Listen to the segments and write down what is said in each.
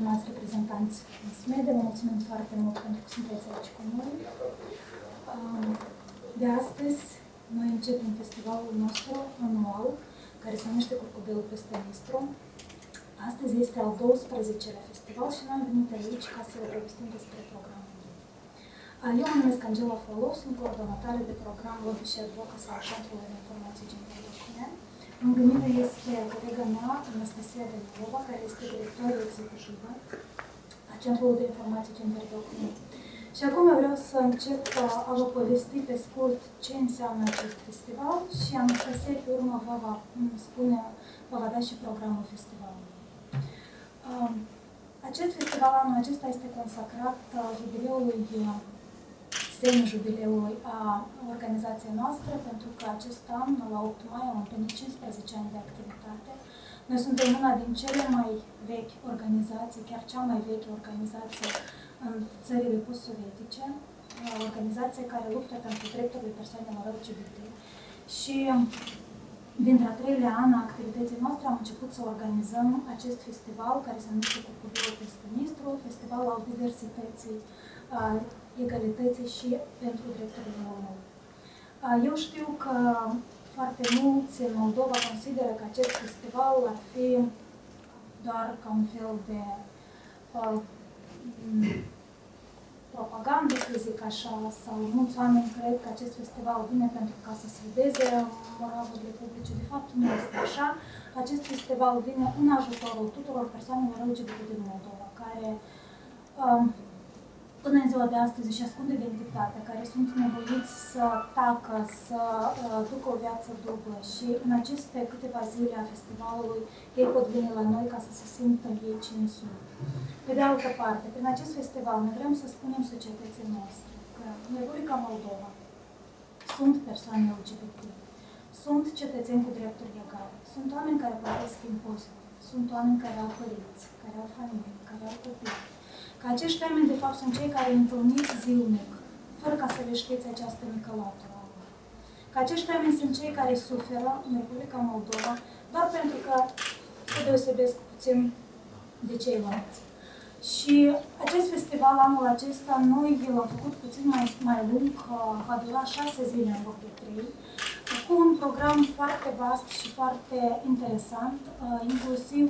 stimați reprezentanți SMEDE, vă mulțumim foarte mult pentru că sunteți aici cu noi. Um, de astăzi, noi începem festivalul nostru anual, care se numește Curcubelul peste Nistru. Astăzi este al 12-lea festival și noi am venit aici ca să vă povestim despre programul. Uh, Eu mă numesc Angela Frolov, sunt coordonatoare de program Lobby și Advocacy al Centrului de Informații Gender Document. Lângă mine este colega mea, Anastasia Danilova, care este directoră executivă a Centrului de Informații Gender Document. Și acum vreau să încep uh, a vă povesti pe scurt ce înseamnă acest festival și Anastasia pe urmă vă va spune, vă va da și programul festivalului. Um, Acest festival anul acesta este consacrat uh, jubileului uh, semi-jubileului a organizației noastre, pentru că acest an, la 8 mai, am împlinit 15 ani de activitate. Noi suntem una din cele mai vechi organizații, chiar cea mai veche organizație în țările post-sovietice, o organizație care luptă pentru drepturile persoanelor LGBT. Și dintre a treilea an a activității noastre am început să organizăm acest festival care se numește Curcubilul peste Nistru, festival al diversității, a egalității și pentru drepturile omului. Eu știu că foarte mulți în Moldova consideră că acest festival ar fi doar ca un fel de uh, propagandă, să zic așa, sau mulți oameni cred că acest festival vine pentru ca să se vedeze moravurile publice. De fapt, nu este așa. Acest festival vine în ajutorul tuturor persoanelor LGBT din Moldova, care um, până în ziua de astăzi își ascund identitatea, care sunt nevoiți să tacă, să uh, ducă o viață dublă și în aceste câteva zile a festivalului ei pot veni la noi ca să se simtă ei cine sunt. Pe de altă parte, prin acest festival ne vrem să spunem societății noastre că în Republica Moldova sunt persoane LGBT, sunt cetățeni cu drepturi egale, sunt oameni care plătesc impozite, sunt oameni care au părinți, care au familie, care au copii, că acești oameni, de fapt, sunt cei care întâlniți zilnic, fără ca să le știți această mică latură. Că acești oameni sunt cei care suferă în Republica Moldova doar pentru că se deosebesc puțin de ceilalți. Și acest festival anul acesta, noi l-am făcut puțin mai, mai lung, va dura șase zile în loc de trei, cu un program foarte vast și foarte interesant, inclusiv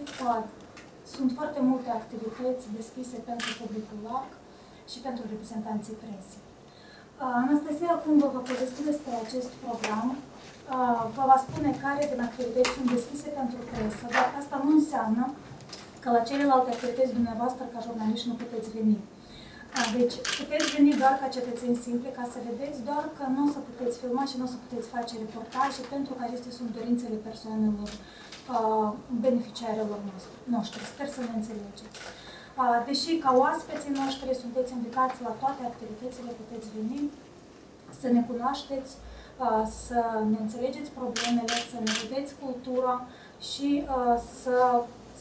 sunt foarte multe activități deschise pentru publicul larg și pentru reprezentanții presei. Anastasia acum vă va povesti despre acest program, vă va spune care din activități sunt deschise pentru presă, dar asta nu înseamnă că la celelalte activități dumneavoastră ca jurnaliști nu puteți veni. Deci puteți veni doar ca cetățeni simple ca să vedeți, doar că nu o să puteți filma și nu o să puteți face reportaje pentru că acestea sunt dorințele persoanelor beneficiarilor noștri. Sper să ne înțelegeți. Deși ca oaspeții noștri sunteți invitați la toate activitățile, puteți veni, să ne cunoașteți, să ne înțelegeți problemele, să ne vedeți cultura și să,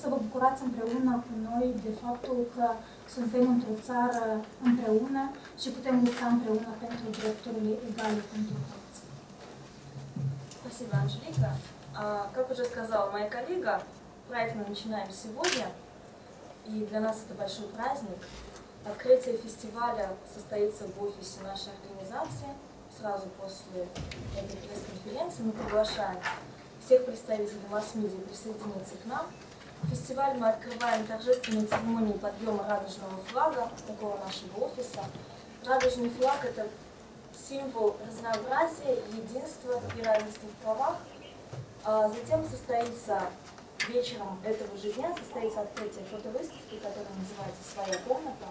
să vă bucurați împreună cu noi de faptul că suntem într-o țară împreună și putem lupta împreună pentru drepturile egale pentru toți. Спасибо, Анжелика. А, как уже сказала моя коллега, проект мы начинаем сегодня, и для нас это большой праздник. Открытие фестиваля состоится в офисе нашей организации. Сразу после этой пресс-конференции мы приглашаем всех представителей масс-медиа присоединиться к нам. Фестиваль мы открываем торжественной церемонией подъема радужного флага, такого нашего офиса. Радужный флаг – это символ разнообразия, единства и равенства в правах. А затем состоится вечером этого же дня состоится открытие фотовыставки, которая называется «Своя комната».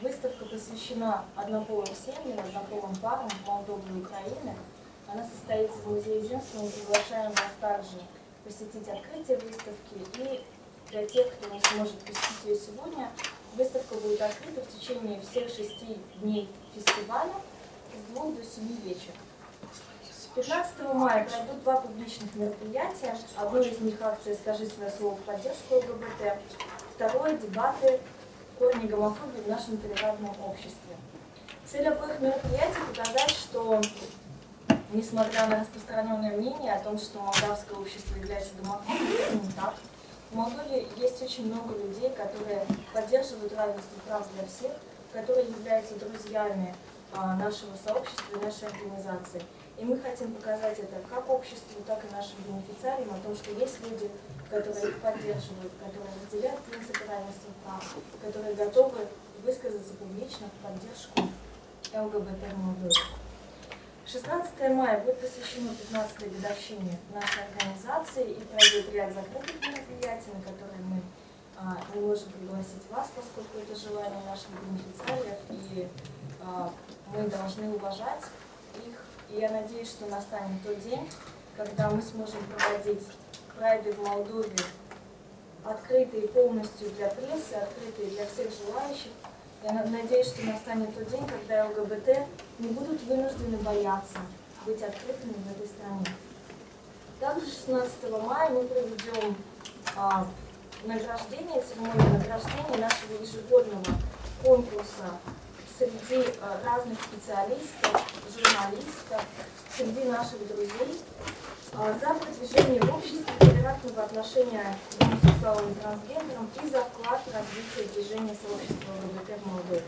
Выставка посвящена однополым семьям, однополым парам Молдовы и Украины. Она состоится в Музее единства. Мы приглашаем вас также посетить открытие выставки. И для тех, кто не сможет посетить ее сегодня, выставка будет открыта в течение всех шести дней фестиваля с двух до семи вечера. 15 мая пройдут два публичных мероприятия. Одно из них акция «Скажи свое слово в поддержку ЛГБТ», второе – дебаты корни гомофобии в нашем толерантном обществе. Цель обоих мероприятий – показать, что, несмотря на распространенное мнение о том, что молдавское общество является гомофобным, не так. В Молдове есть очень много людей, которые поддерживают равенство прав для всех, которые являются друзьями а, нашего сообщества и нашей организации. И мы хотим показать это как обществу, так и нашим бенефициариям, о том, что есть люди, которые их поддерживают, которые разделяют принципы равенства прав, которые готовы высказаться публично в поддержку ЛГБТ Молдове. 16 мая будет посвящено 15-й годовщине нашей организации и пройдет ряд закрытых мероприятий, на которые мы а, не можем пригласить вас, поскольку это желание наших бенефициариев, и а, мы должны уважать их. И я надеюсь, что настанет тот день, когда мы сможем проводить прайды в Молдове открытые полностью для прессы, открытые для всех желающих. Я надеюсь, что настанет тот день, когда ЛГБТ не будут вынуждены бояться быть открытыми в этой стране. Также 16 мая мы проведем а, награждение, церемонию награждения нашего ежегодного конкурса среди а, разных специалистов, журналистов, среди наших друзей а, за продвижение в обществе толерантного отношения к гомосексуалам и трансгендерам и за вклад в развитие движения сообщества ЛГБТ в Молдове.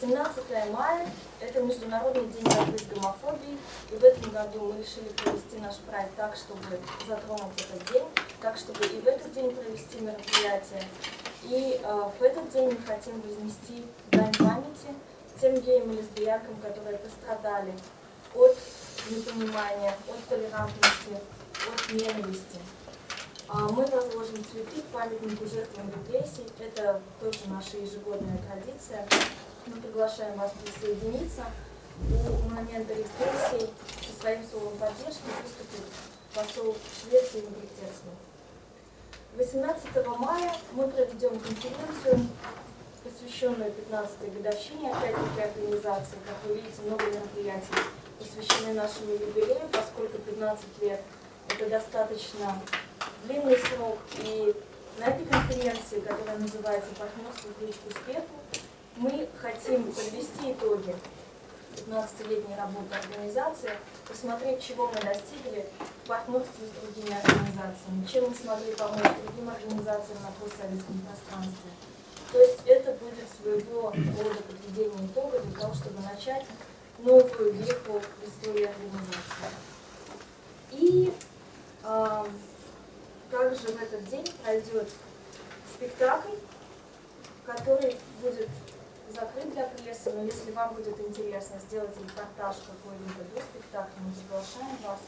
17 мая – это Международный день борьбы с гомофобией, и в этом году мы решили провести наш проект так, чтобы затронуть этот день, так, чтобы и в этот день провести мероприятие. И э, в этот день мы хотим вознести дань памяти тем геям и лесбиянкам, которые пострадали от непонимания, от толерантности, от ненависти. А мы возложим цветы к памятнику жертвам репрессий. Это тоже наша ежегодная традиция. Мы приглашаем вас присоединиться. У момента репрессий со своим словом поддержки выступит посол Швеции Ингрид Терсман. 18 мая мы проведем конференцию, посвященную 15-й годовщине, опять-таки, организации. Как вы видите, много мероприятий посвящены нашему юбилею, поскольку 15 лет – это достаточно длинный срок. И на этой конференции, которая называется «Партнерство в ключ к успеху», мы хотим подвести итоги 15-летней работы организации, посмотреть, чего мы достигли в партнерстве с другими организациями, чем мы смогли помочь другим организациям на постсоветском пространстве. То есть это будет своего рода подведение итога для того, чтобы начать новую веху в истории организации. И э, также в этот день пройдет спектакль, который будет закрыт для прессы, но если вам будет интересно сделать репортаж какой-либо до спектакля, мы приглашаем вас.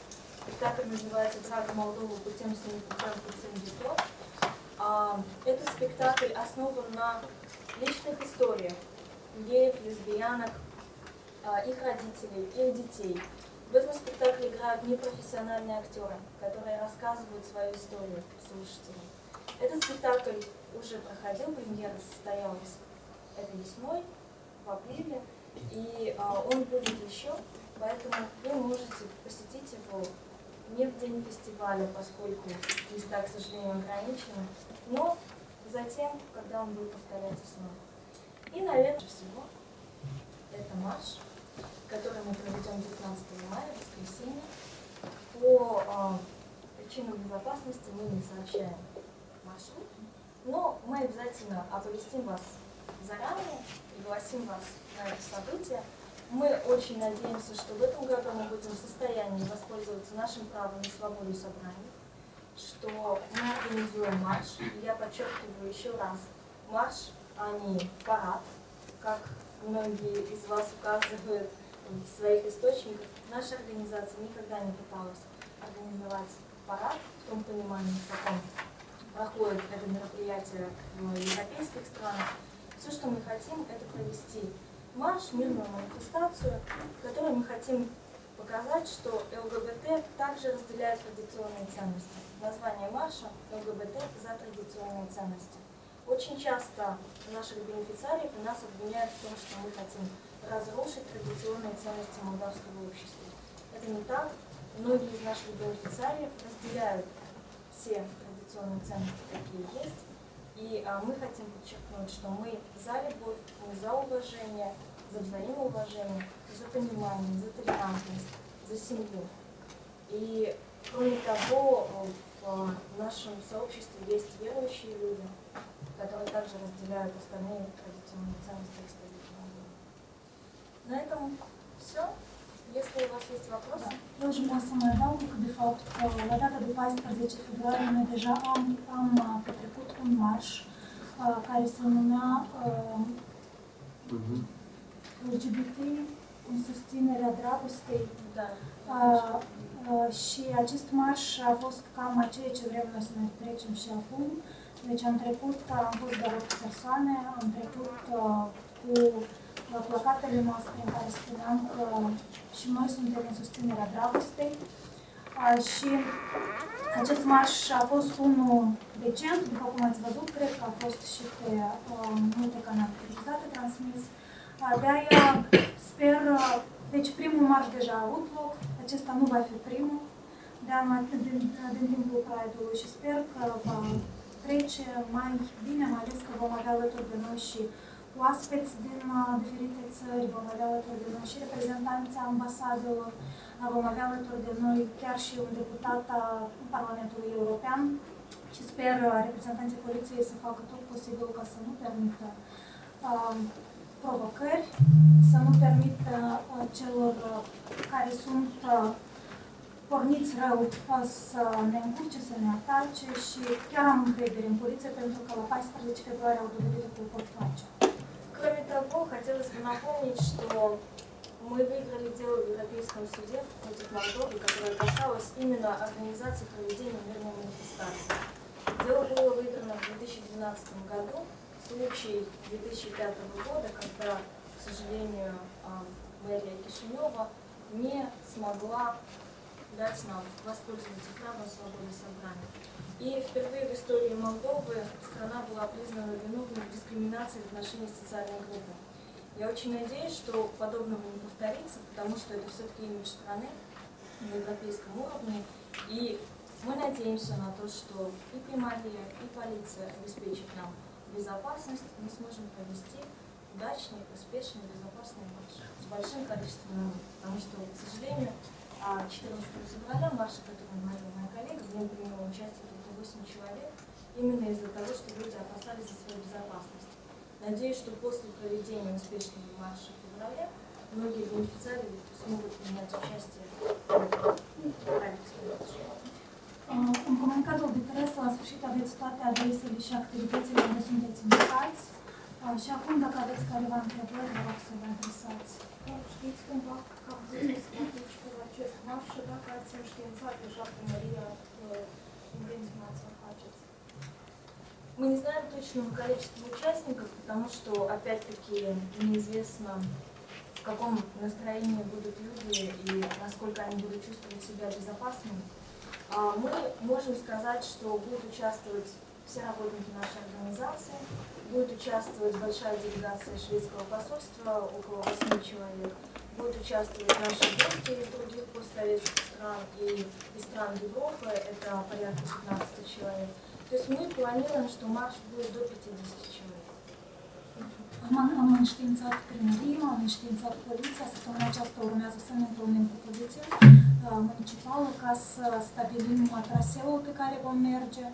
Спектакль называется «Прага Молдову путем семи путем пациент Этот спектакль основан на личных историях геев, лесбиянок, а, их родителей, их детей. В этом спектакле играют непрофессиональные актеры, которые рассказывают свою историю слушателям. Этот спектакль уже проходил, премьера состоялась этой весной, в апреле, и а, он будет еще, поэтому вы можете посетить его не в день фестиваля, поскольку места, к сожалению, ограничены, но затем, когда он будет повторяться снова. И, наверное, всего, это марш, который мы проведем 19 мая, воскресенье. По э, причинам безопасности мы не сообщаем маршрут, но мы обязательно оповестим вас заранее, пригласим вас на это событие. Мы очень надеемся, что в этом году мы будем в состоянии воспользоваться нашим правом на свободу собраний, что мы организуем марш. Я подчеркиваю еще раз, марш, а не парад, как многие из вас указывают в своих источниках. Наша организация никогда не пыталась организовать парад в том понимании, в каком проходит это мероприятие в европейских странах. Все, что мы хотим, это провести марш, мирную манифестацию, в которой мы хотим показать, что ЛГБТ также разделяет традиционные ценности. Название марша ЛГБТ за традиционные ценности. Очень часто наших бенефициариев и нас обвиняют в том, что мы хотим разрушить традиционные ценности молдавского общества. Это не так. Многие из наших бенефициариев разделяют все традиционные ценности, какие есть, и а, мы хотим подчеркнуть, что мы за любовь, мы за уважение, за взаимоуважение, за понимание, за толерантность, за семью. И кроме того, в нашем сообществе есть верующие люди, которые также разделяют остальные традиционные ценности. На этом все. Если у вас есть вопросы. Eu aș vrea să mai adaug de fapt că la data de 14 februarie noi deja am, am uh, petrecut un marș uh, care se numea uh, LGBT în susținerea dragostei Да. Uh, uh, și acest marș a fost cam a ceea ce vrem noi să ne trecem și acum. Deci am trecut, am fost doar 8 persoane, am trecut uh, cu uh, placatele noastre în care spuneam că și noi suntem în susținerea dragostei. Uh, și acest marș a fost unul decent, după cum ați văzut, cred că a fost și pe uh, multe canale televizate transmis. Uh, De-aia sper, uh, deci primul marș deja a avut loc, acesta nu va fi primul de anul, din, din timpul Pride-ului și sper că va trece mai bine, mai ales că vom avea alături de noi și oaspeți din uh, diferite țări, vom avea alături de noi și reprezentanții ambasadelor, uh, vom avea alături de noi chiar și un deputat al Parlamentului European. Și sper uh, reprezentanții poliției să facă tot posibil ca să nu permită uh, provocări, să nu permită uh, celor uh, care sunt uh, porniți rău uh, să ne încurce, să ne atace și chiar am încredere în poliție pentru că la 14 februarie au dovedit că o pot face. Кроме того, хотелось бы напомнить, что мы выиграли дело в Европейском суде против Молдовы, которое касалось именно организации проведения мирной манифестации. Дело было выиграно в 2012 году, случай 2005 года, когда, к сожалению, а, мэрия Кишинева не смогла дать нам воспользоваться правом свободы собрания. И впервые в истории Молдовы страна была признана виновной в дискриминации в отношении социальной группы. Я очень надеюсь, что подобного не повторится, потому что это все-таки имидж страны на европейском уровне. И мы надеемся на то, что и Примария, и полиция обеспечат нам безопасность, мы сможем провести удачный, успешный, безопасный марш с большим количеством народа. Потому что, к сожалению, а 14 февраля марша, который моя коллега, в нем приняло участие 8 человек, именно из-за того, что люди опасались за свою безопасность. Надеюсь, что после проведения успешного марша в феврале многие бенефициары смогут принять участие в. Uh, În comunicatul de presă, la sfârșit, aveți toate adresele și activitățile unde sunteți invitați. Uh, Și acum, dacă aveți careva întrebări, vă rog să vă adresați. Știți cumva că am zis să participe la acest marș și dacă ați înștiințat deja primăria să faceți? Мы не знаем точного количества участников, потому что, опять-таки, неизвестно, в каком настроении будут люди и насколько они будут чувствовать себя безопасными. А Мы можем сказать, что будут участвовать все работники нашей организации, будет участвовать большая делегация шведского посольства, около 8 человек, будут участвовать наши гости из других постсоветских стран и из стран Европы, это порядка 15 человек. То есть мы планируем, что марш будет до 50 человек. Am înștiințat primăria, am înștiințat poliția, săptămâna aceasta urmează să ne întâlnim cu poliția uh, municipală ca să stabilim uh, traseul pe care vom merge,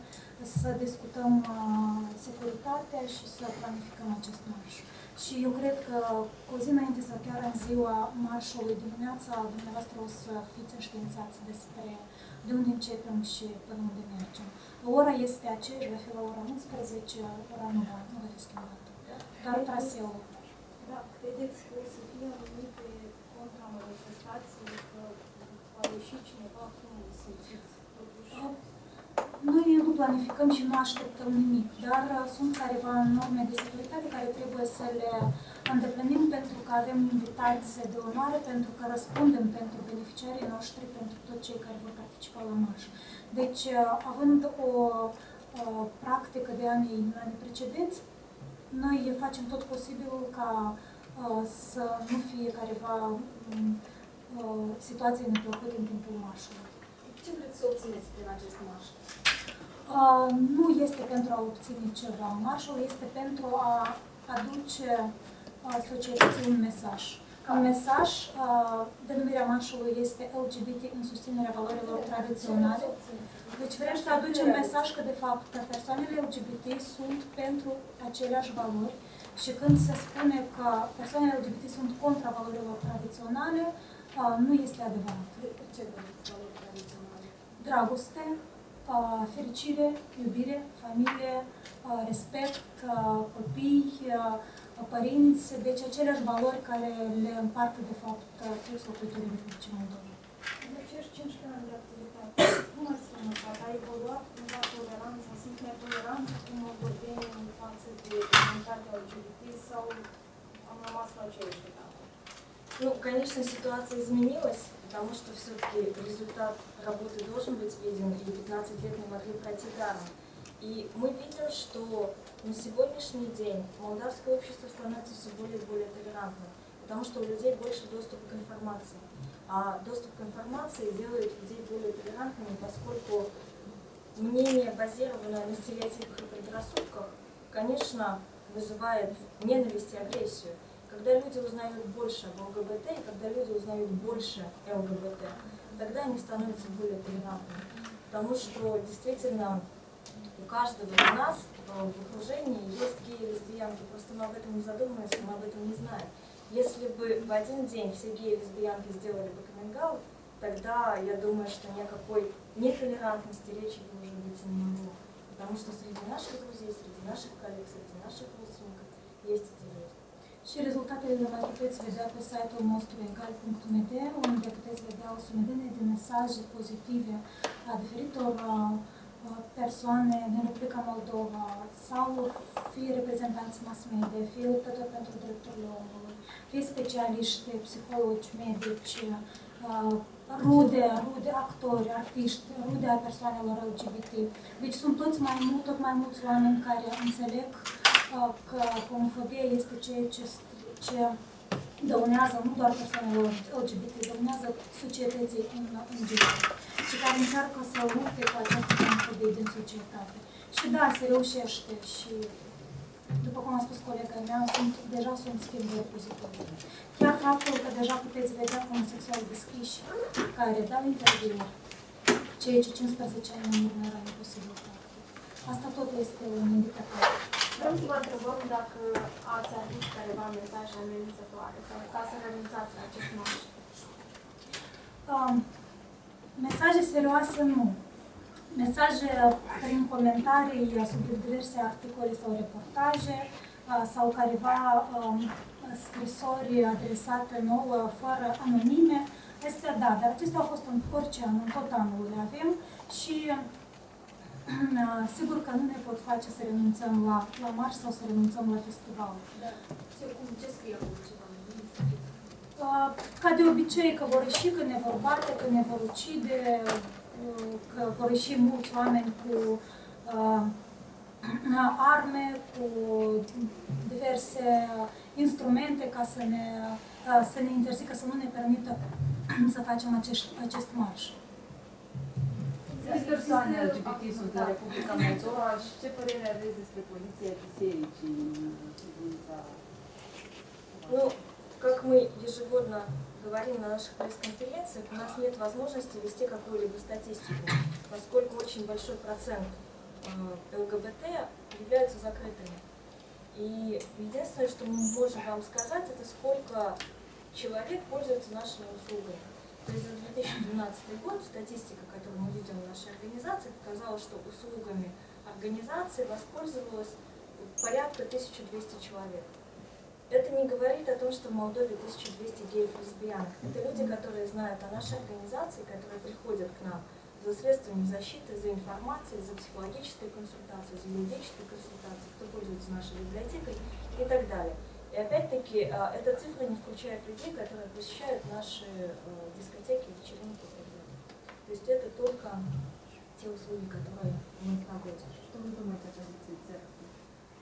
să discutăm uh, securitatea și să planificăm acest marș. Și eu cred că cu o zi înainte sau chiar în ziua marșului dimineața, dumneavoastră o să fiți înștiințați despre de unde începem și până unde mergem. Ora este aceeași, va fi la ora 11, ora nu va, nu va fi schimbată. Doar traseul. Da, credeți că o să fie anumite contramanifestații, că va ieși cineva, Noi nu planificăm și nu așteptăm nimic, dar uh, sunt careva norme de securitate care trebuie să le îndeplinim pentru că avem invitați de onoare, pentru că răspundem pentru beneficiarii noștri, pentru toți cei care vor participa la marș. Deci, uh, având o, o practică de anii, anii precedenți, noi facem tot posibilul ca uh, să nu fie careva um, uh, situații neplăcute în timpul marșului. Ce vreți să obțineți prin acest marș? Uh, nu este pentru a obține ceva. Marșul este pentru a aduce uh, societății un mesaj. Un mesaj, uh, denumirea marșului este LGBT în susținerea valorilor tradiționale. Deci vrem să aducem mesaj că, de fapt, persoanele LGBT sunt pentru aceleași valori și când se spune că persoanele LGBT sunt contra valorilor tradiționale, uh, nu este adevărat. Ce vedeți valori tradiționale? Dragoste, uh, fericire, iubire, familie, uh, respect, uh, copii, uh, părinți, deci aceleași valori care le împart, de fapt, uh, toți locuitorii Republicii Moldova. În acești 15 ani de activitate, cum ați remarcat? A evoluat cumva toleranța? Sunt netoleranți cu moldovenii în față de comunitatea LGBT sau am rămas la aceeași etapă? Ну, конечно, ситуация изменилась, Потому что все-таки результат работы должен быть виден, и 15 лет не могли пройти даром. И мы видим, что на сегодняшний день молдавское общество становится все более и более толерантным, потому что у людей больше доступа к информации. А доступ к информации делает людей более толерантными, поскольку мнение, базированное на стереотипах и предрассудках, конечно, вызывает ненависть и агрессию. Когда люди узнают больше об ЛГБТ, и когда люди узнают больше ЛГБТ, тогда они становятся более толерантными. Потому что действительно у каждого из нас э, в окружении есть геи и лесбиянки, просто мы об этом не задумываемся, мы об этом не знаем. Если бы в один день все геи и лесбиянки сделали бы каминг тогда я думаю, что никакой нетолерантности речи бы уже быть не могло. Потому что среди наших друзей, среди наших коллег, среди наших родственников есть. Și rezultatele le mai puteți vedea pe site-ul nostru egal.md, unde puteți vedea o sumedenie de mesaje pozitive a diferitor uh, uh, persoane din Republica Moldova sau fie reprezentanți mass media, fie luptători pentru drepturile omului, fie specialiști, psihologi, medici, uh, rude, rude actori, artiști, rude a persoanelor LGBT. Deci sunt toți mai mult, tot mai mulți oameni care înțeleg uh, că homofobia este ceea ce, ce dăunează nu doar persoanelor LGBT, dăunează societății în, în general și care încearcă să lupte cu această homofobie din societate. Și da, se reușește și după cum a spus colega mea, sunt, deja sunt schimbări pozitive. Chiar faptul că deja puteți vedea homosexuali deschiși care dau interviuri, ceea ce 15 ani în urmă era imposibil. Asta tot este un indicator. Vrem să vă întrebăm dacă ați avut careva mesaje amenințătoare sau ca să renunțați la acest marș. Um, mesaje serioase nu. Mesaje prin comentarii sub diverse articole sau reportaje uh, sau careva um, scrisori adresate nouă fără anonime, Astea da, dar acestea au fost în orice an, în tot anul le avem și uh, sigur că nu ne pot face să renunțăm la, la marș sau să renunțăm la festival. Dar ce, cum, ce scrie acolo ceva? Uh, Ca de obicei că vor ieși, că ne vor bate, că ne vor ucide, uh, că vor ieși mulți oameni cu uh, arme, cu diverse instrumente ca să ne, uh, să ne interzică, să nu ne permită să facem acest, acest marș. Persoane LGBT sunt în Republica Moldova și ce părere aveți despre poziția bisericii în privința Ну, как мы ежегодно говорим на наших пресс-конференциях, у нас нет возможности вести какую-либо статистику, поскольку очень большой процент э, ЛГБТ являются закрытыми. И единственное, что мы можем вам сказать, это сколько человек пользуется нашими услугами. То есть за 2012 год статистика, которую мы видим в нашей организации, показала, что услугами организации воспользовалось порядка 1200 человек. Это не говорит о том, что в Молдове 1200 геев и лесбиянок. Это люди, которые знают о нашей организации, которые приходят к нам за средствами защиты, за информацией, за психологической консультацией, за юридической консультацией, кто пользуется нашей библиотекой и так далее. И опять-таки, а, эта цифра не включает людей, которые посещают наши э, дискотеки, вечеринки и так далее. То есть это только те услуги, которые мы проводим. Что вы думаете о позиции церкви?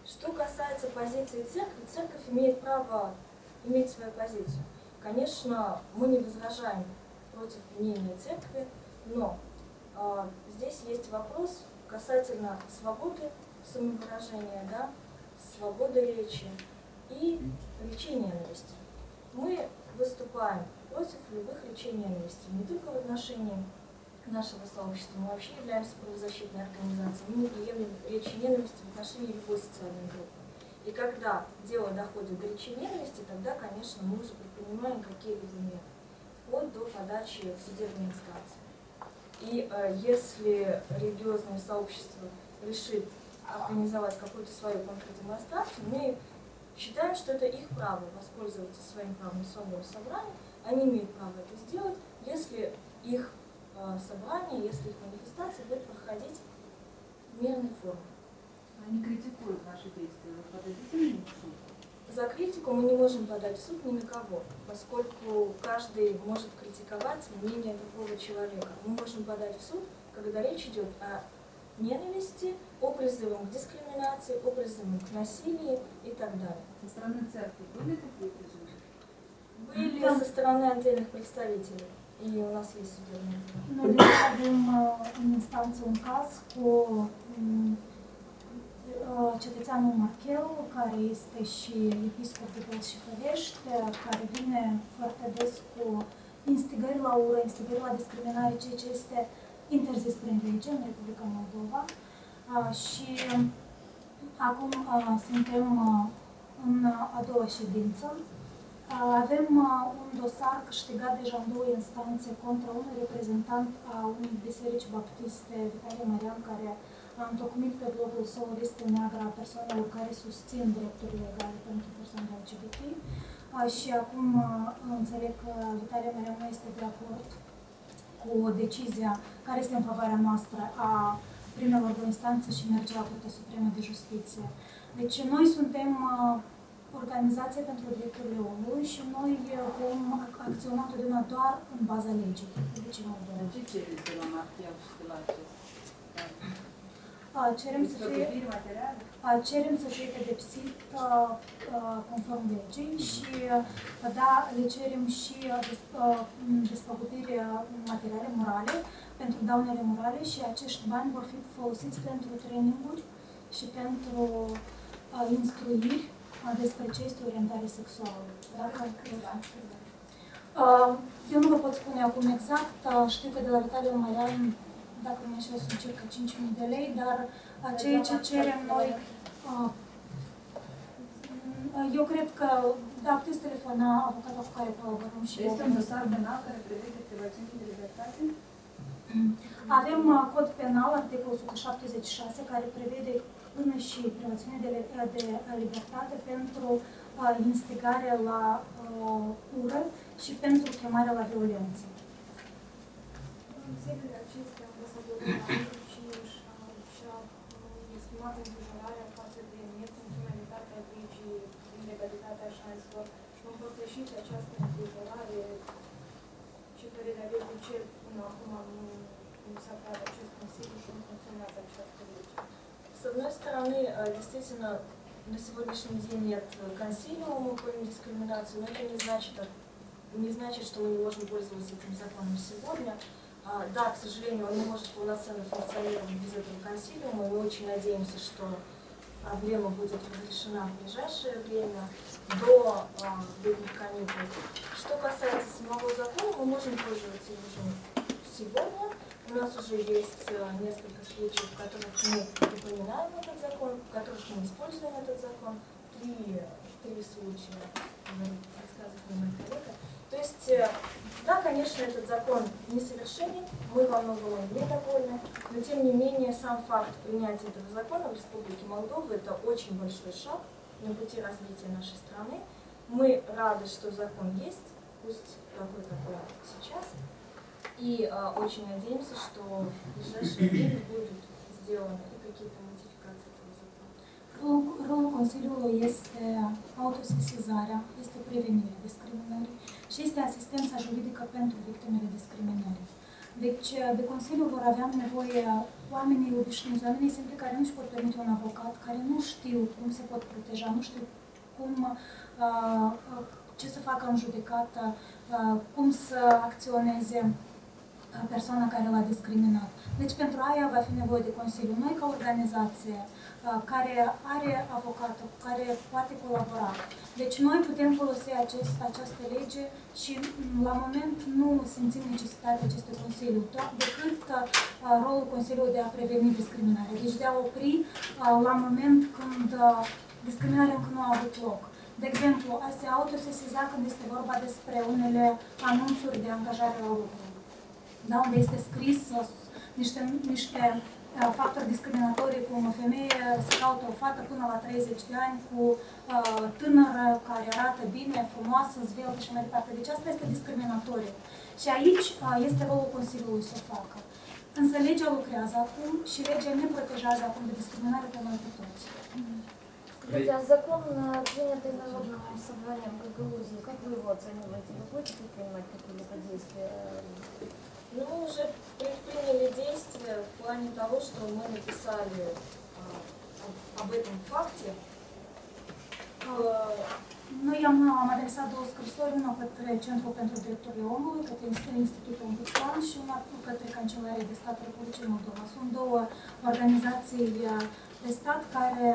Что касается позиции церкви, церковь имеет право иметь свою позицию. Конечно, мы не возражаем против мнения церкви, но а, здесь есть вопрос касательно свободы самовыражения, да, свободы речи и речей ненависти. Мы выступаем против любых речей ненависти, не только в отношении нашего сообщества, мы вообще являемся правозащитной организацией, мы не приемлем речи ненависти в отношении любой социальной группы. И когда дело доходит до речи ненависти, тогда, конечно, мы уже предпринимаем какие-либо меры, вплоть до подачи в судебной инстанции. И э, если религиозное сообщество решит организовать какую-то свою конкретную демонстрацию, мы считаем, что это их право воспользоваться своим правом на собрания. Они имеют право это сделать, если их э, собрание, если их манифестация будет проходить в мирной форме. Они критикуют наши действия. Вы подадите в суд? За критику мы не можем подать в суд ни на кого, поскольку каждый может критиковать мнение другого человека. Мы можем подать в суд, когда речь идет о ненависти, о призывах к дискриминации, о призывах к насилию и так далее. Со стороны церкви были такие призывы? Были со стороны отдельных представителей. И у нас есть судебные дела. Noi avem uh, în instanță un caz cu um, uh, cetățeanul Marchel, care este și episcop de Bălți și Fărești, uh, care vine foarte des cu instigări la ură, instigări la discriminare, ceea ce este interzis prin lege în Republica Moldova. Uh, și acum uh, suntem uh, în a doua ședință. Uh, Avem uh, un dosar câștigat deja în două instanțe contra unui reprezentant a unei biserici baptiste, Vitalie Marian, care a întocmit pe blogul său o listă neagră a persoanelor care susțin drepturile egale pentru persoanele LGBT. Uh, Și acum uh, înțeleg că Vitalie Marian nu este de acord cu decizia care este în favoarea noastră a primelor două instanțe și merge la Curtea Supremă de Justiție. Deci noi suntem uh, organizație pentru drepturile omului și noi uh, vom acționa totdeauna doar în baza legii. Legii Moldova. Dar ce cereți de la Martial și de la acest? Uh, Cerem să fie, Despăgubiri materiale? uh, cerem să fie pedepsit uh, uh, conform legii și uh, da, le cerem și uh, des- uh, m, despăgubiri uh, materiale, morale, pentru daunele morale și acești bani vor fi folosiți pentru traininguri și pentru uh, instruiri uh, despre ce este orientare sexuală. Dacă Uh, Eu nu vă pot spune acum exact, uh, știu că de la Vitalia Marian, dacă nu mă înșel, sunt circa 5.000 de lei, dar uh, ceea ce cerem noi, uh, uh, eu cred că, da, puteți telefona avocata cu care colaborăm și Este un dosar penal care prevede privațiuni de libertate? Avem uh, cod penal, articolul 176, care prevede până și privațiune de, li- de libertate pentru uh, instigare la uh, ură și pentru chemarea la violență. În zilele С одной стороны, э, действительно, на сегодняшний день нет э, консилиума по дискриминации, но это не значит, э, не значит, что мы не можем пользоваться этим законом сегодня. А, Да, к сожалению, он не может полноценно функционировать без этого консилиума, мы очень надеемся, что проблема будет разрешена в ближайшее время, до а, летних каникул. Что касается самого закона, мы можем пользоваться им сегодня. У нас уже есть э, несколько случаев, в которых мы упоминаем этот закон, в которых мы используем этот закон. Три, три случая, рассказывает моя коллега. Есть, э, да, конечно, этот закон несовершенен, мы во многом недовольны, но тем не менее сам факт принятия этого закона в Республике Молдова это очень большой шаг на пути развития нашей страны. Мы рады, что закон есть, пусть такой, какой сейчас, и э, очень надеемся, что в ближайшее время будут сделаны и какие-то модификации этого закона. Rolul, rolul Consiliului este autosesizarea, este prevenirea discriminării și este asistența juridică pentru victimele discriminării. Deci, de Consiliu vor avea nevoie oamenii obișnuiți, oamenii simpli care nu își pot permite un avocat, care nu știu cum se pot proteja, nu știu cum, uh, uh, ce să facă în judecată, uh, cum să acționeze uh, persoana care l-a discriminat. Deci pentru aia va fi nevoie de Consiliu. Noi ca organizație uh, care are avocatul cu care poate colabora. Deci noi putem folosi acest, această lege și mm, la moment nu simțim necesitatea acestui Consiliu, doar decât uh, rolul Consiliului de a preveni discriminarea. Deci de a opri uh, la moment când uh, discriminarea încă nu a avut loc. De exemplu, a se autosesiza când este vorba despre unele anunțuri de angajare la lucru Da, unde este scris uh, niște, niște uh, factori discriminatorii cum o femeie se caută o fată până la 30 de ani cu uh, tânără care arată bine, frumoasă, zveltă și mai departe. Deci asta este discriminatoriu. Și aici uh, este rolul Consiliului să o facă. Însă legea lucrează acum și legea ne protejează acum de discriminare pe noi pe toți. Скажите, а закон, э, принятый Народным собранием Гагаузии, как вы его оцениваете? Вы будете предпринимать какие-либо действия? Ну, мы уже предприняли действия в плане того, что мы написали а, об- этом факте в scrisori, una către Centrul pentru Drepturile Omului, către Inst- Institutul Ombudsman și una către Kancelaria de Stat Republicii Moldova. Sunt două organizații uh, de stat care,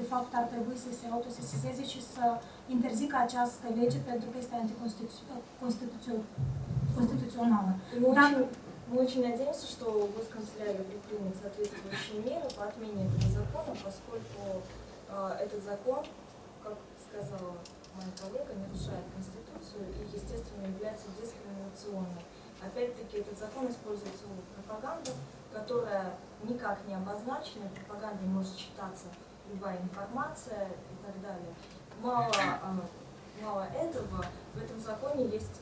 de fapt, ar trebui să se autosesizeze și să interzică această lege pentru că este anticonstituțională. Мы, очень, надеемся, что госканцелярия предпримет соответствующие меры по отмене этого закона, поскольку э, этот закон, как сказала моя коллега, нарушает Конституцию и, естественно, является дискриминационным. Опять-таки, этот закон используется в пропаганде, которая никак не обозначена, в пропаганде может читаться любая информация и так далее. Мало, а, мало этого, в этом законе есть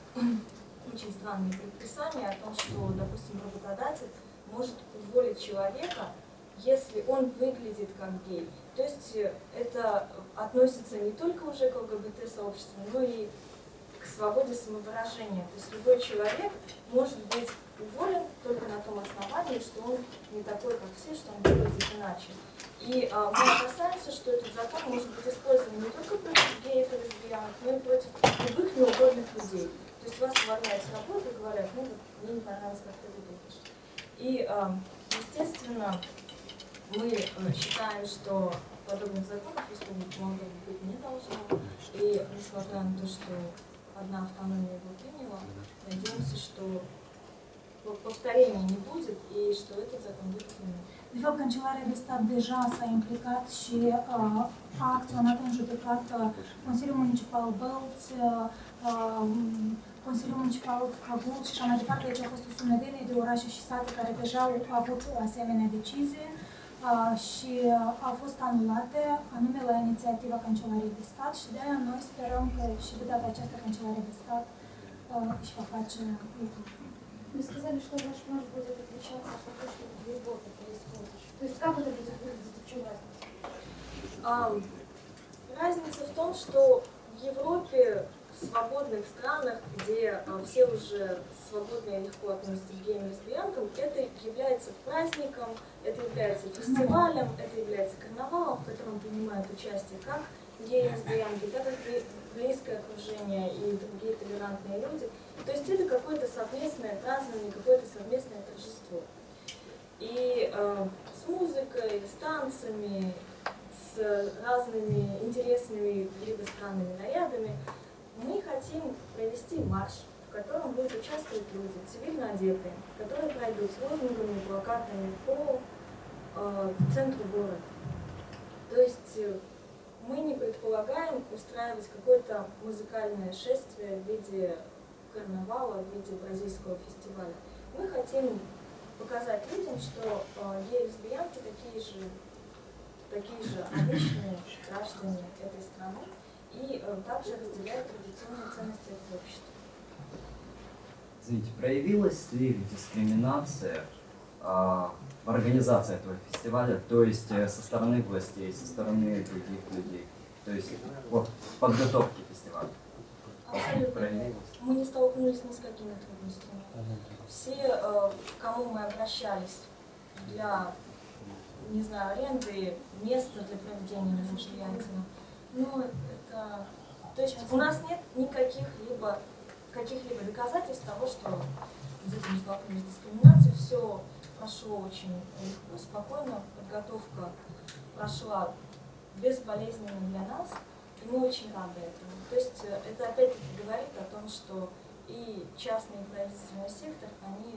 очень странные предписания о том, что, допустим, работодатель может уволить человека, если он выглядит как гей. То есть э, это относится не только уже к ЛГБТ-сообществу, но и к свободе самовыражения. То есть любой человек может быть уволен только на том основании, что он не такой, как все, что он выглядит иначе. И а, мы опасаемся, что этот закон может быть использован не только против геев и лесбиянок, но и против любых неугодных людей. То есть вас увольняют с работы и говорят, ну вот мне не понравилось, как ты выглядишь. И, а, естественно, мы э, считаем, что подобных законов Республике Молдова быть не должно. И несмотря на то, что одна автономия его приняла, надеемся, что по- повторения не будет и что этот закон будет принят. De fapt, Kancelaria de Stat deja s-a implicat și uh, a acționat în judecată Consiliul Municipal Bălți, uh, um, Consiliul Municipal Cagul și așa mai departe. Deci au fost o sumedenie de orașe și sate care deja au avut asemenea decizie uh, și uh, au fost anulate, anume la inițiativa Cancelariei de Stat și de aia noi sperăm că și de data aceasta Cancelaria de Stat uh, își va face lucru. Вы сказали, что ваш нож будет отличаться от того, что в Европе происходит. То есть как это будет выглядеть, в чем разница? А, разница в том, что в Европе, в свободных странах, где а, все уже свободно и легко относятся к геям это является праздником, это является фестивалем, это является карнавалом, в котором принимают участие как геи и лесбиянки, так и бли- близкое окружение и другие толерантные люди. То есть это какое-то совместное празднование, какое-то совместное торжество. И э, с музыкой, с танцами, с разными интересными либо странными нарядами мы хотим провести марш, в котором будут участвовать люди, цивильно одетые, которые пройдут с лозунгами, плакатами по э, центру города. То есть э, мы не предполагаем устраивать какое-то музыкальное шествие в виде карнавала, в виде бразильского фестиваля. Мы хотим показать людям, что э, геи и лесбиянки такие же, такие же обычные граждане этой страны и э, также разделяют традиционные ценности этого общества. Извините, проявилась ли дискриминация а, в организации этого фестиваля, то есть э, со стороны властей, со стороны других людей, то есть вот в подготовке фестиваля? Мы не столкнулись ни с какими трудностями. Все, э, к кому мы обращались для, не знаю, аренды места для проведения мероприятия, ну, это... То есть у нас нет никаких либо каких-либо доказательств того, что дети не столкнулись с дискриминацией. Все прошло очень легко, спокойно, подготовка прошла безболезненно для нас, и мы очень рады этому. То есть э, это опять-таки говорит о том, что и частный и правительственный сектор, они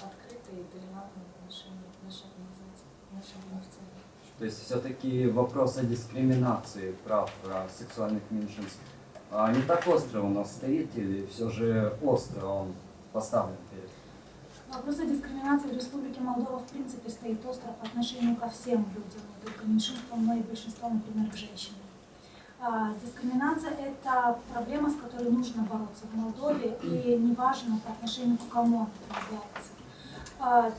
открыты и толерантны в отношении нашей организации, нашей бенефициарии. То есть все-таки вопрос о дискриминации прав а, сексуальных меньшинств а, не так остро у нас стоит, или все же остро он поставлен перед Вопрос о дискриминации в Республике Молдова в принципе стоит остро по отношению ко всем людям, не только меньшинствам, но и большинству, например, к женщинам. А, Дискриминация – это проблема, с которой нужно бороться в Молдове, и неважно по отношению к кому она проявляется. А,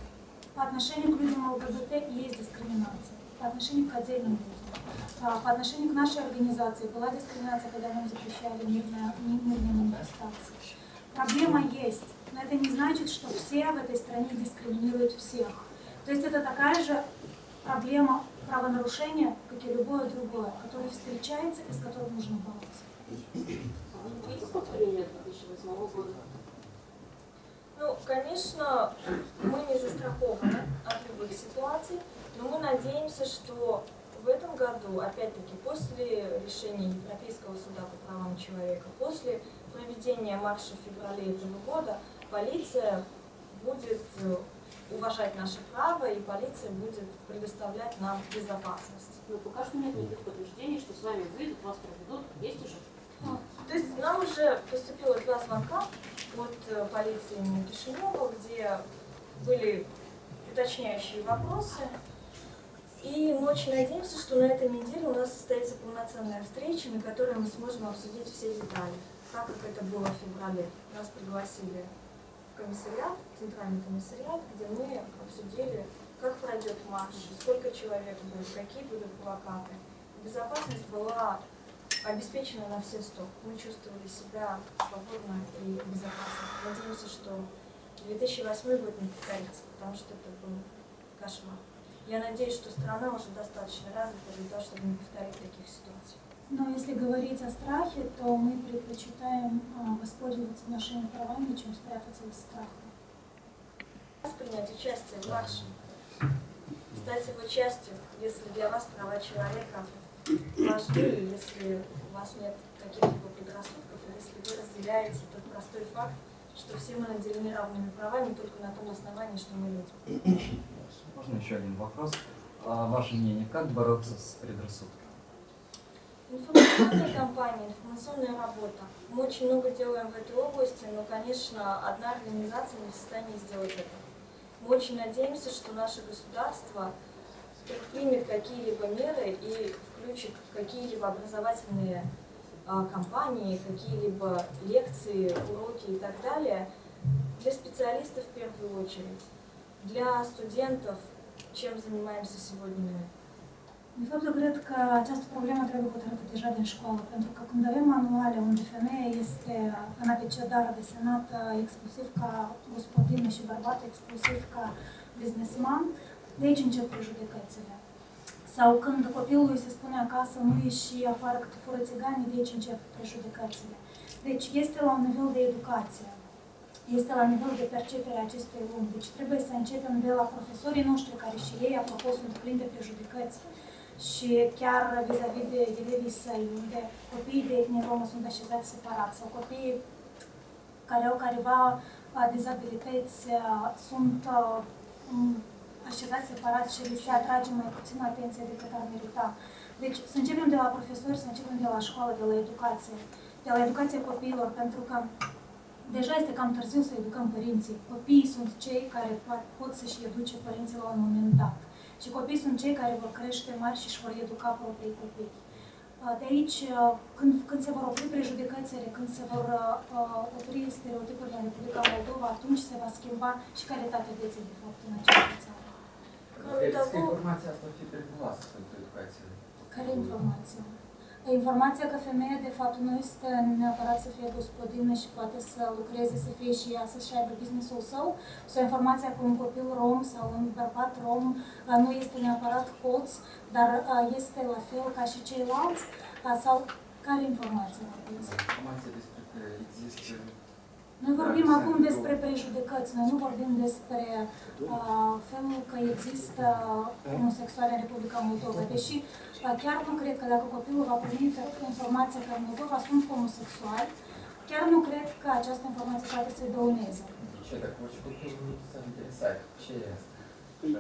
По отношению к людям ЛГБТ есть дискриминация, по отношению к отдельным людям. А, По отношению к нашей организации была дискриминация, когда нам запрещали мирные, мирные манифестации. Проблема есть, но это не значит, что все в этой стране дискриминируют всех. То есть это такая же проблема правонарушения, как и любое другое, которое встречается и с которым нужно бороться. Есть повторение 2008 года? Ну, конечно, мы не застрахованы от любых ситуаций, но мы надеемся, что в этом году, опять-таки, после решения Европейского суда по правам человека, после проведения марша в феврале этого года, полиция будет э, уважать наши права, и полиция будет предоставлять нам безопасность. Но пока что нет никаких подтверждений, что с вами выйдут, вас проведут. Есть уже? То есть нам уже поступило два звонка от э, полиции Кишинева, где были уточняющие вопросы. И мы очень надеемся, что на этой неделе у нас состоится полноценная встреча, на которой мы сможем обсудить все детали, так как это было в феврале. Нас пригласили в комиссариат, центральный комиссариат, где мы обсудили, как пройдет марш, сколько человек будет, какие будут плакаты. Безопасность была обеспечена на все сто. Мы чувствовали себя свободно и безопасно. Надеемся, что 2008 год не повторится, потому что это был кошмар. Я надеюсь, что страна уже достаточно развита для того, чтобы не повторить таких ситуаций. Но если говорить о страхе, то мы предпочитаем а, воспользоваться нашими правами, чем спрятаться из страха. Принять участие в марше, стать его частью, если для вас права человека важны, если у вас нет каких-либо предрассудков, если вы разделяете тот простой факт, что все мы наделены равными правами только на том основании, что мы люди. Можно еще один вопрос? А, ваше мнение, как бороться с предрассудками? Информационная кампания, информационная работа. Мы очень много делаем в этой области, но, конечно, одна организация не в состоянии сделать это. Мы очень надеемся, что наше государство предпримет какие-либо меры и включит какие-либо образовательные а, кампании, какие-либо лекции, уроки и так далее для специалистов в первую очередь, для stудентов, чем zaнимаемся сегодня. De fapt, cred că această problemă trebuie hotărâtă deja din școală, pentru că când avem manuale unde femeia este în abecedară desenată exclusiv ca gospodină și bărbatul exclusiv ca businessman, de aici încep prejudecățile. Sau când copilului se spune acasă nu ieși afară cât fără țigani, de aici încep prejudecățile. Deci este la un nivel de educație, este la nivel de percepere a acestei lumi. Deci trebuie să începem de la profesorii noștri, care și ei, apropo, sunt plini de prejudecăți și chiar vis-a-vis de elevii săi, unde copiii de etnie romă sunt așezați separat sau copiii care au careva uh, dizabilități uh, sunt uh, m, așezați separat și li se atrage mai puțin atenție decât ar merita. Deci să începem de la profesori, să începem de la școală, de la educație, de la educația copiilor, pentru că deja este cam târziu să educăm părinții. Copiii sunt cei care po- pot să-și educe părinții la un moment dat și copiii sunt cei care vor crește mari și își vor educa proprii copii. Uh, de aici, uh, când, când se vor opri prejudecățile, când se vor uh, uh, opri stereotipurile în Republica Moldova, atunci se va schimba și calitatea vieții, de fapt, în această țară. Informația asta fi periculoasă pentru educație. Care informație? Informația că femeia, de fapt, nu este neapărat să fie gospodină și poate să lucreze, să fie și ea, să-și aibă business-ul său, sau informația că un copil rom sau un bărbat rom uh, nu este neapărat hoț, dar uh, este la fel ca și ceilalți, uh, sau care informație vorbiți? Informația despre că există Noi vorbim acum despre prejudecăți, noi nu vorbim despre uh, felul că există homosexuali în Republica Moldova. Deși uh, Chiar nu cred că dacă copilul va primi informația că în Moldova sunt homosexual, chiar nu cred că această informație poate să-i dăuneze. Ce dacă orice copil nu s-a? Ce e asta? Păi,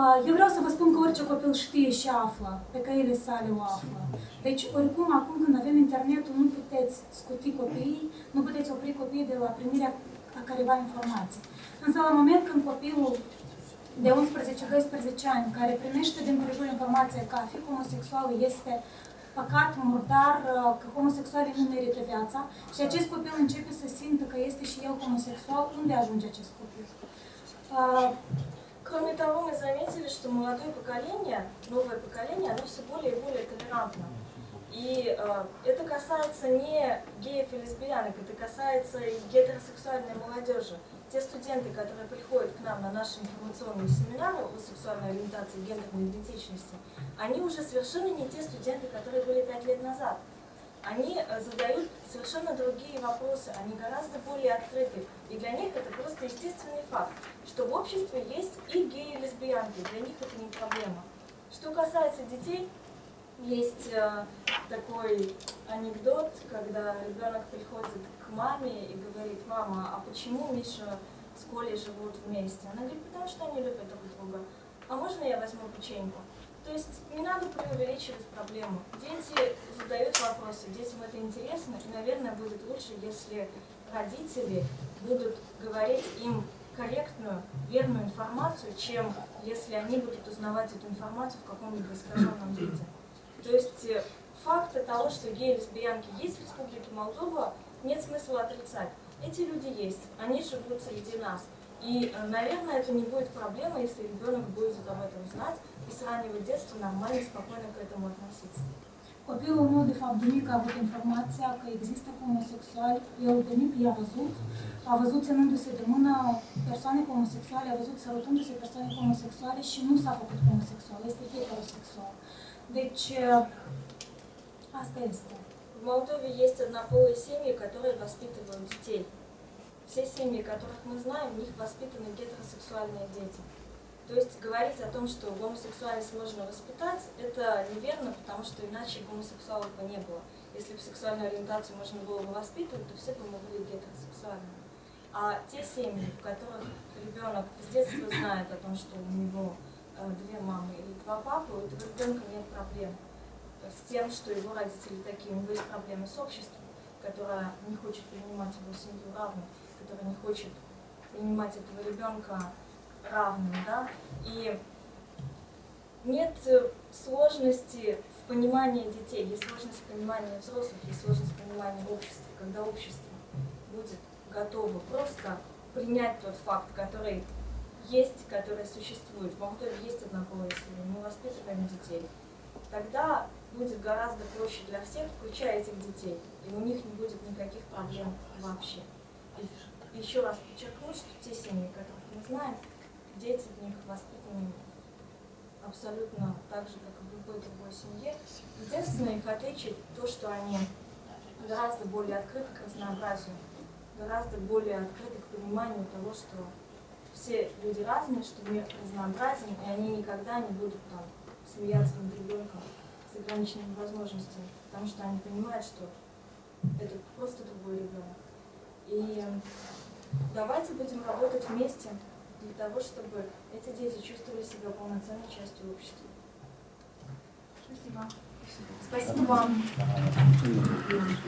uh, eu vreau să vă spun că orice copil știe și află, pe căile sale o află. Deci, oricum, acum când avem internetul, nu puteți scuti copiii, nu puteți opri copiii de la primirea a careva informații. Însă, la moment când copilul de 11-12 ani, care primește din prejur informația că a fi homosexual este păcat, murdar, uh, că homosexualii nu merită viața și acest copil începe să simtă că este și el homosexual, unde ajunge acest copil? Uh, Кроме того, мы заметили, что молодое поколение, новое поколение, оно все более и более толерантно. И э, это касается не геев и лесбиянок, это касается и гетеросексуальной молодежи. Те студенты, которые приходят к нам на наши информационные семинары о сексуальной ориентации и гендерной идентичности, они уже совершенно не те студенты, которые были пять лет назад. Они э, задают совершенно другие вопросы, они гораздо более открыты. И для них это просто естественный факт, что в обществе есть и геи, и лесбиянки, для них это не проблема. Что касается детей, есть э, такой анекдот, когда ребенок приходит к маме и говорит, мама, а почему Миша с Колей живут вместе? Она говорит, потому что они любят друг друга. А можно я возьму печеньку? То есть не надо преувеличивать проблему. Дети задают вопросы, детям это интересно, и, наверное, будет лучше, если родители будут говорить им корректную, верную информацию, чем если они будут узнавать эту информацию в каком-либо искаженном виде. То есть э, факта того, что геи и лесбиянки есть в Республике Молдова, нет смысла отрицать. Эти люди есть, они живут среди нас. И, э, наверное, это не будет проблема, если ребенок будет об этом знать и с раннего детства нормально, спокойно к этому относиться. Copilul meu, de fapt, de mic a avut informația că există homosexuali. El de mic i-a văzut, a văzut ținându-se de mână persoane homosexuale, a văzut sărutându-se persoane homosexuale și nu s-a făcut homosexual, este heterosexual. Deci, asta este. Молдове есть однополые семьи, которые воспитывают детей. Все семьи, которых мы знаем, в них воспитаны гетеросексуальные дети. То есть говорить о том, что гомосексуальность можно воспитать, это неверно, потому что иначе гомосексуалов бы не было. Если бы сексуальную ориентацию можно было бы воспитывать, то все бы мы были гетеросексуальными. А те семьи, в которых ребенок с детства знает о том, что у него э, две мамы или два папы, у этого ребенка нет проблем с тем, что его родители такие. У него есть проблемы с обществом, которое не хочет принимать его семью равной, которое не хочет принимать этого ребенка равным, да, и нет э, сложности в понимании детей, есть сложность в понимании взрослых, есть сложность в понимании общества, когда общество будет готово просто принять тот факт, который есть, который существует. В Молдове есть однополые семьи, мы воспитываем детей. Тогда будет гораздо проще для всех, включая этих детей, и у них не будет никаких проблем вообще. И еще раз подчеркну, что те семьи, которых мы знаем, дети в них воспитаны абсолютно так же, как и в любой другой семье. Единственное их отличие то, что они гораздо более открыты к разнообразию, гораздо более открыты к пониманию того, что все люди разные, что мир разнообразен, и они никогда не будут там смеяться над ребенком с ограниченными возможностями, потому что они понимают, что это просто другой ребенок. И давайте будем работать вместе, для того, чтобы эти дети чувствовали себя полноценной частью общества. Спасибо. Спасибо вам.